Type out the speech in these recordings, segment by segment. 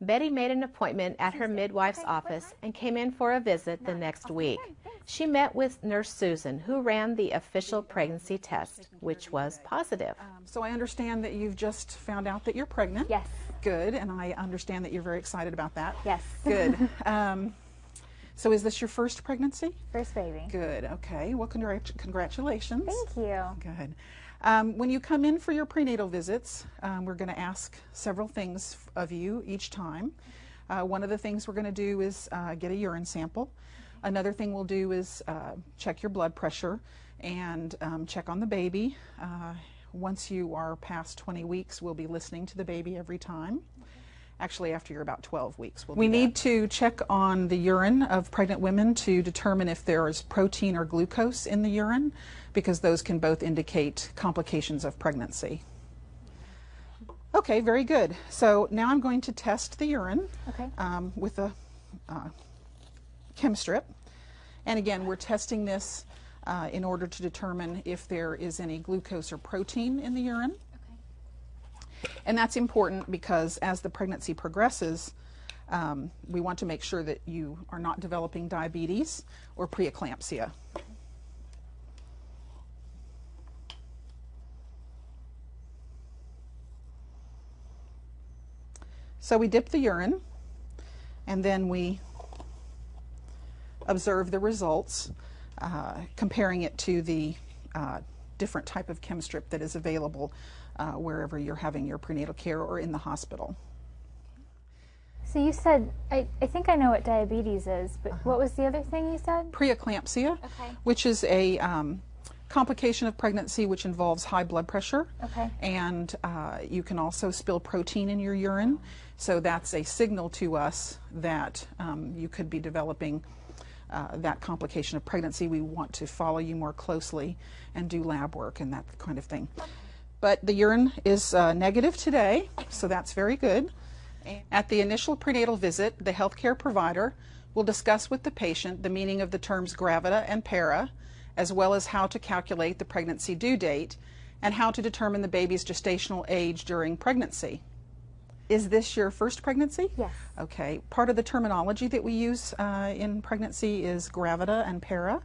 Betty made an appointment at her midwife's office and came in for a visit the next week. She met with Nurse Susan, who ran the official pregnancy test, which was positive. Um, so I understand that you've just found out that you're pregnant. Yes. Good, and I understand that you're very excited about that. Yes. Good. um, so is this your first pregnancy? First baby. Good. Okay. Well, congrat- congratulations. Thank you. Good. Um, when you come in for your prenatal visits, um, we're going to ask several things of you each time. Uh, one of the things we're going to do is uh, get a urine sample. Another thing we'll do is uh, check your blood pressure and um, check on the baby. Uh, once you are past 20 weeks, we'll be listening to the baby every time. Actually, after you're about 12 weeks, we'll we need to check on the urine of pregnant women to determine if there is protein or glucose in the urine, because those can both indicate complications of pregnancy. Okay, very good. So now I'm going to test the urine okay. um, with a uh, chem strip. And again, we're testing this uh, in order to determine if there is any glucose or protein in the urine. And that's important because as the pregnancy progresses, um, we want to make sure that you are not developing diabetes or preeclampsia. So we dip the urine and then we observe the results, uh, comparing it to the uh, different type of chem strip that is available uh, wherever you're having your prenatal care or in the hospital. So you said, I, I think I know what diabetes is, but uh -huh. what was the other thing you said? Preeclampsia, okay. which is a um, complication of pregnancy which involves high blood pressure. Okay. And uh, you can also spill protein in your urine. So that's a signal to us that um, you could be developing uh, that complication of pregnancy. We want to follow you more closely and do lab work and that kind of thing. But the urine is uh, negative today, so that's very good. At the initial prenatal visit, the healthcare provider will discuss with the patient the meaning of the terms gravida and para, as well as how to calculate the pregnancy due date and how to determine the baby's gestational age during pregnancy. Is this your first pregnancy? Yes. Okay. Part of the terminology that we use uh, in pregnancy is gravida and para.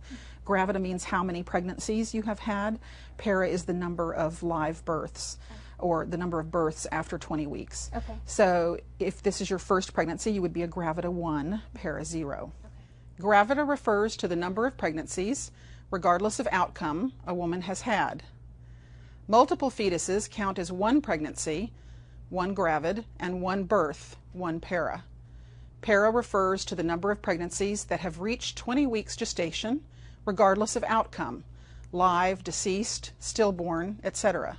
Gravida means how many pregnancies you have had. Para is the number of live births or the number of births after 20 weeks. Okay. So if this is your first pregnancy, you would be a gravida 1, para 0. Okay. Gravida refers to the number of pregnancies, regardless of outcome, a woman has had. Multiple fetuses count as one pregnancy, one gravid, and one birth, one para. Para refers to the number of pregnancies that have reached 20 weeks gestation, regardless of outcome, live, deceased, stillborn, etc.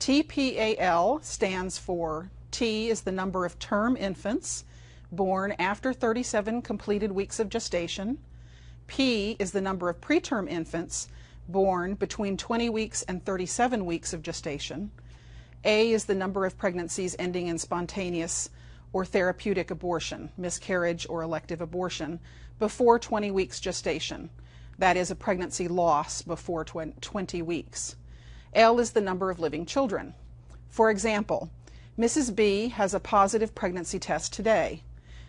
TPAL stands for T is the number of term infants born after 37 completed weeks of gestation. P is the number of preterm infants born between 20 weeks and 37 weeks of gestation. A is the number of pregnancies ending in spontaneous or therapeutic abortion, miscarriage or elective abortion, before 20 weeks gestation. That is a pregnancy loss before 20 weeks. L is the number of living children. For example, Mrs. B has a positive pregnancy test today.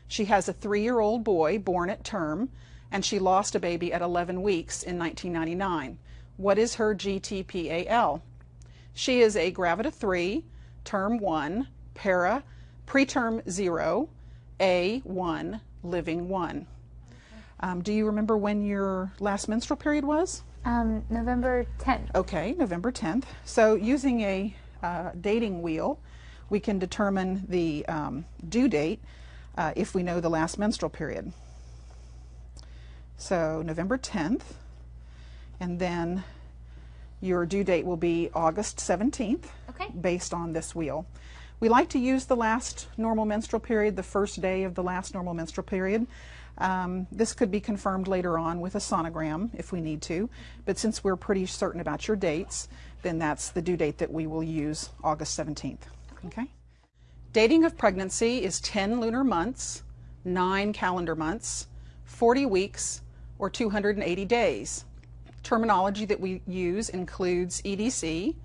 She has a three-year-old boy born at term, and she lost a baby at 11 weeks in 1999. What is her GTPAL? She is a gravida 3, term 1, para, preterm 0, A1, living 1. Um, do you remember when your last menstrual period was? Um, November 10th. Okay, November 10th. So using a uh, dating wheel, we can determine the um, due date uh, if we know the last menstrual period. So November 10th, and then your due date will be August 17th, okay. based on this wheel. We like to use the last normal menstrual period, the first day of the last normal menstrual period, um, this could be confirmed later on with a sonogram if we need to, but since we're pretty certain about your dates, then that's the due date that we will use, August 17th. Okay? Dating of pregnancy is 10 lunar months, 9 calendar months, 40 weeks, or 280 days. Terminology that we use includes EDC,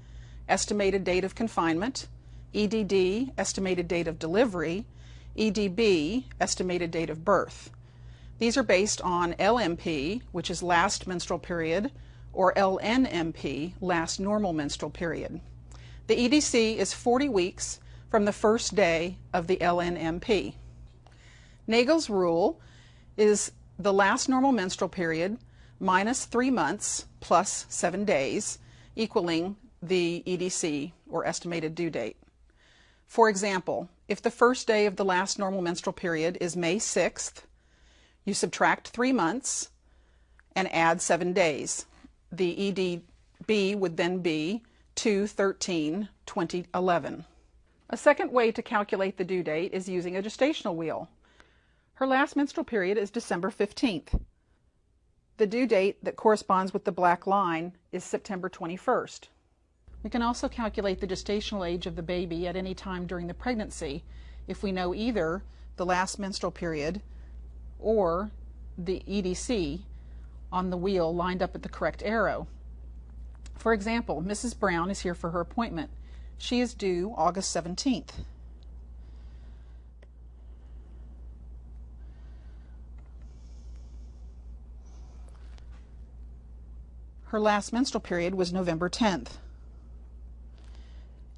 estimated date of confinement, EDD, estimated date of delivery, EDB, estimated date of birth. These are based on LMP, which is last menstrual period, or LNMP, last normal menstrual period. The EDC is 40 weeks from the first day of the LNMP. Naegele's rule is the last normal menstrual period minus three months plus seven days, equaling the EDC, or estimated due date. For example, if the first day of the last normal menstrual period is May 6th, you subtract three months and add seven days. The EDB would then be 2 13 2011. A second way to calculate the due date is using a gestational wheel. Her last menstrual period is December 15th. The due date that corresponds with the black line is September 21st. We can also calculate the gestational age of the baby at any time during the pregnancy if we know either the last menstrual period or the EDC on the wheel lined up at the correct arrow. For example, Mrs. Brown is here for her appointment. She is due August 17th. Her last menstrual period was November 10th.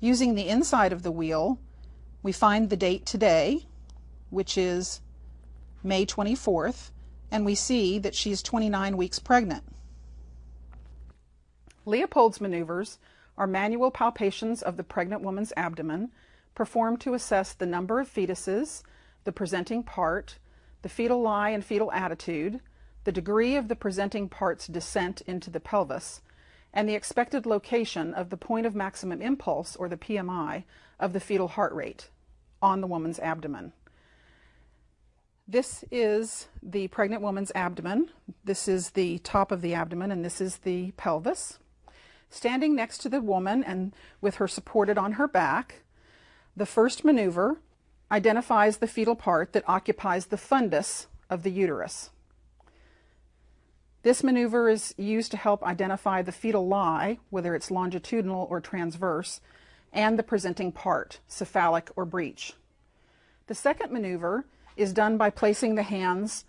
Using the inside of the wheel, we find the date today, which is May 24th, and we see that she's 29 weeks pregnant. Leopold's maneuvers are manual palpations of the pregnant woman's abdomen performed to assess the number of fetuses, the presenting part, the fetal lie and fetal attitude, the degree of the presenting part's descent into the pelvis, and the expected location of the point of maximum impulse, or the PMI, of the fetal heart rate on the woman's abdomen. This is the pregnant woman's abdomen. This is the top of the abdomen, and this is the pelvis. Standing next to the woman and with her supported on her back, the first maneuver identifies the fetal part that occupies the fundus of the uterus. This maneuver is used to help identify the fetal lie, whether it's longitudinal or transverse, and the presenting part, cephalic or breech. The second maneuver is done by placing the hands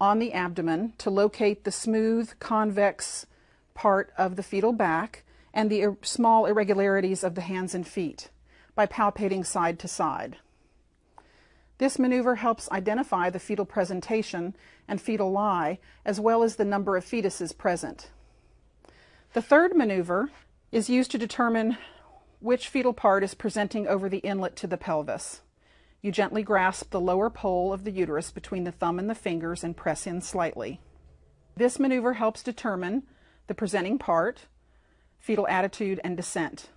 on the abdomen to locate the smooth, convex part of the fetal back and the small irregularities of the hands and feet by palpating side to side. This maneuver helps identify the fetal presentation and fetal lie, as well as the number of fetuses present. The third maneuver is used to determine which fetal part is presenting over the inlet to the pelvis. You gently grasp the lower pole of the uterus between the thumb and the fingers and press in slightly. This maneuver helps determine the presenting part, fetal attitude, and descent.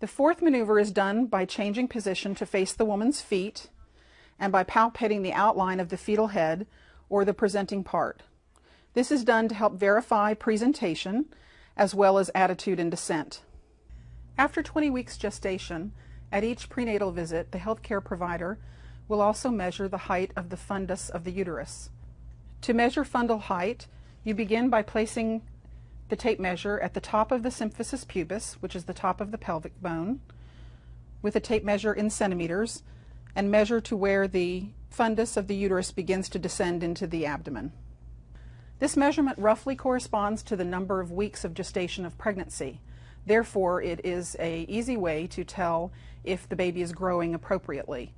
The fourth maneuver is done by changing position to face the woman's feet and by palpating the outline of the fetal head or the presenting part. This is done to help verify presentation as well as attitude and descent. After 20 weeks gestation, at each prenatal visit, the healthcare provider will also measure the height of the fundus of the uterus. To measure fundal height, you begin by placing the tape measure at the top of the symphysis pubis, which is the top of the pelvic bone, with a tape measure in centimeters, and measure to where the fundus of the uterus begins to descend into the abdomen. This measurement roughly corresponds to the number of weeks of gestation of pregnancy. Therefore, it is a easy way to tell if the baby is growing appropriately.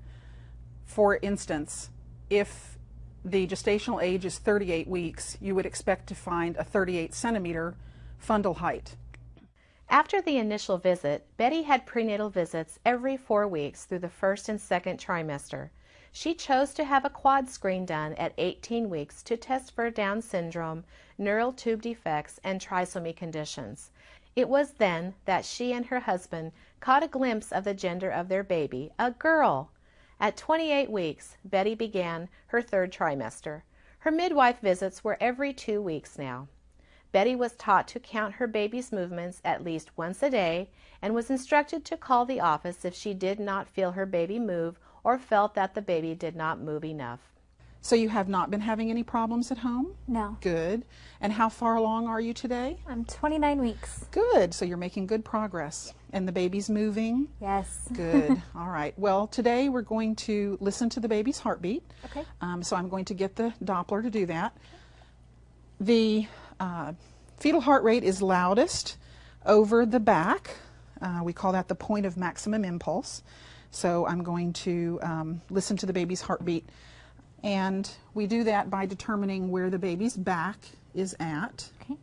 For instance, if the gestational age is 38 weeks, you would expect to find a 38 centimeter fundal height. After the initial visit, Betty had prenatal visits every four weeks through the first and second trimester. She chose to have a quad screen done at 18 weeks to test for Down syndrome, neural tube defects, and trisomy conditions. It was then that she and her husband caught a glimpse of the gender of their baby, a girl. At 28 weeks, Betty began her third trimester. Her midwife visits were every two weeks now. Betty was taught to count her baby's movements at least once a day and was instructed to call the office if she did not feel her baby move or felt that the baby did not move enough. So you have not been having any problems at home? No. Good. And how far along are you today? I'm 29 weeks. Good. So you're making good progress. And the baby's moving? Yes. Good. All right. Well, today we're going to listen to the baby's heartbeat. Okay. Um, so I'm going to get the Doppler to do that. The uh, fetal heart rate is loudest over the back. Uh, we call that the point of maximum impulse. So I'm going to um, listen to the baby's heartbeat and we do that by determining where the baby's back is at. Okay.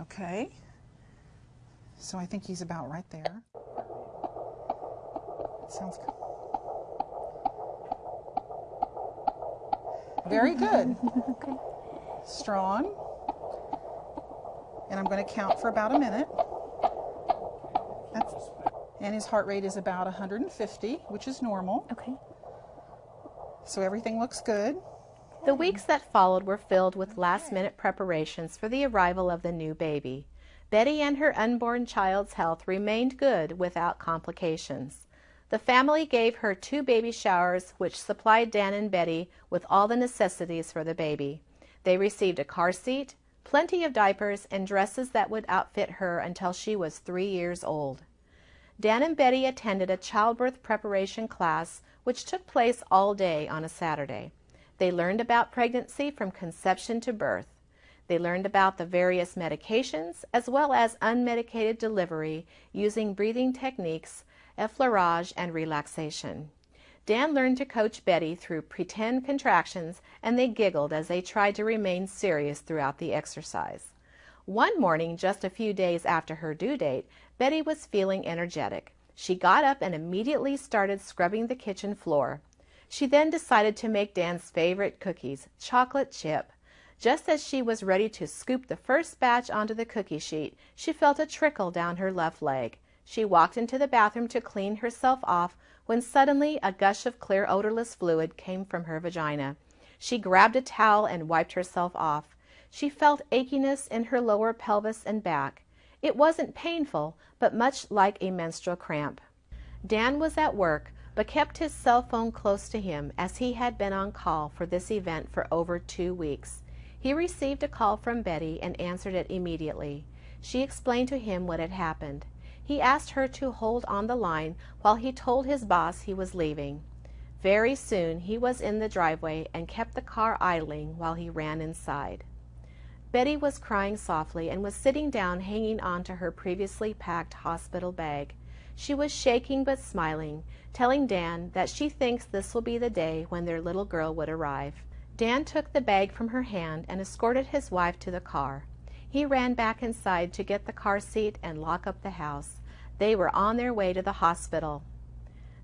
Okay. So I think he's about right there. Sounds good. Very good. okay. Strong. And I'm going to count for about a minute. That's and his heart rate is about 150, which is normal. Okay. So everything looks good. The weeks that followed were filled with last minute preparations for the arrival of the new baby. Betty and her unborn child's health remained good without complications. The family gave her two baby showers, which supplied Dan and Betty with all the necessities for the baby. They received a car seat, plenty of diapers, and dresses that would outfit her until she was three years old. Dan and Betty attended a childbirth preparation class which took place all day on a Saturday. They learned about pregnancy from conception to birth. They learned about the various medications as well as unmedicated delivery using breathing techniques, effleurage, and relaxation. Dan learned to coach Betty through pretend contractions and they giggled as they tried to remain serious throughout the exercise. One morning, just a few days after her due date, Betty was feeling energetic. She got up and immediately started scrubbing the kitchen floor. She then decided to make Dan's favorite cookies, chocolate chip. Just as she was ready to scoop the first batch onto the cookie sheet, she felt a trickle down her left leg. She walked into the bathroom to clean herself off when suddenly a gush of clear odorless fluid came from her vagina. She grabbed a towel and wiped herself off. She felt achiness in her lower pelvis and back. It wasn't painful, but much like a menstrual cramp. Dan was at work, but kept his cell phone close to him as he had been on call for this event for over two weeks. He received a call from Betty and answered it immediately. She explained to him what had happened. He asked her to hold on the line while he told his boss he was leaving. Very soon he was in the driveway and kept the car idling while he ran inside. Betty was crying softly and was sitting down hanging on to her previously packed hospital bag. She was shaking but smiling, telling Dan that she thinks this will be the day when their little girl would arrive. Dan took the bag from her hand and escorted his wife to the car. He ran back inside to get the car seat and lock up the house. They were on their way to the hospital.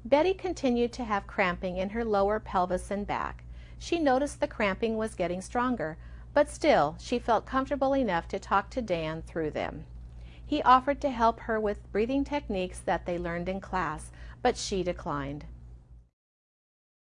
Betty continued to have cramping in her lower pelvis and back. She noticed the cramping was getting stronger, but still she felt comfortable enough to talk to Dan through them. He offered to help her with breathing techniques that they learned in class, but she declined.